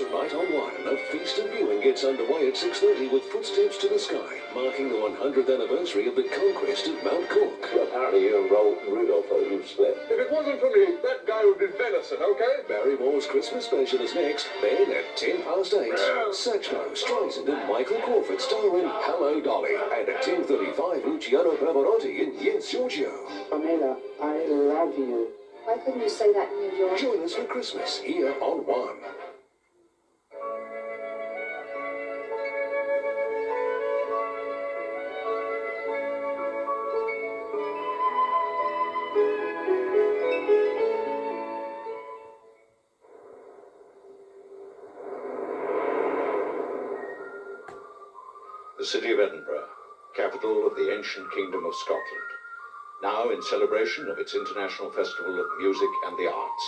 Tonight on One, a feast of viewing gets underway at 6.30 with Footsteps to the Sky, marking the 100th anniversary of the conquest of Mount Cook. Apparently you and Ro- Rudolph are you've split. If it wasn't for me, that guy would be venison, okay? Barrymore's Christmas special is next, then at 10 past 8, Yeah. Satchmo, Streisand and Michael Crawford star in Hello Dolly, and at 10.35 Luciano Pavarotti in Yes Giorgio. Pamela, I love you. Why couldn't you say that in New York? Join us for Christmas here on One. The city of Edinburgh, capital of the ancient kingdom of Scotland, now in celebration of its International Festival of Music and the Arts.